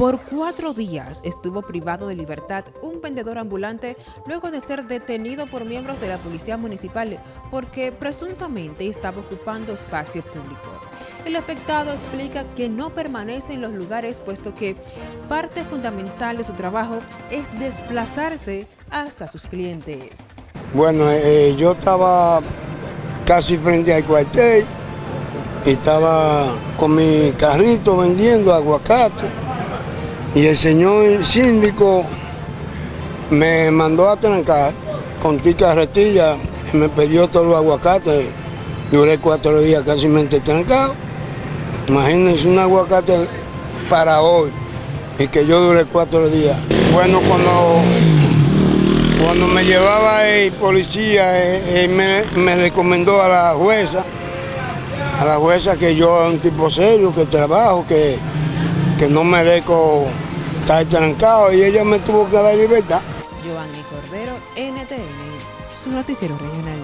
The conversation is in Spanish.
Por cuatro días estuvo privado de libertad un vendedor ambulante luego de ser detenido por miembros de la Policía Municipal porque presuntamente estaba ocupando espacio público. El afectado explica que no permanece en los lugares puesto que parte fundamental de su trabajo es desplazarse hasta sus clientes. Bueno, eh, yo estaba casi frente al cuartel estaba con mi carrito vendiendo aguacate y el señor síndico me mandó a trancar con ti carretilla y me pidió todos los aguacates. Duré cuatro días casi trancado. Imagínense un aguacate para hoy y que yo duré cuatro días. Bueno, cuando, cuando me llevaba el policía, él me, me recomendó a la jueza, a la jueza que yo era un tipo serio, que trabajo, que que no merezco estar trancado y ella me tuvo que dar libertad. Giovanni Cordero, NTN, su noticiero regional.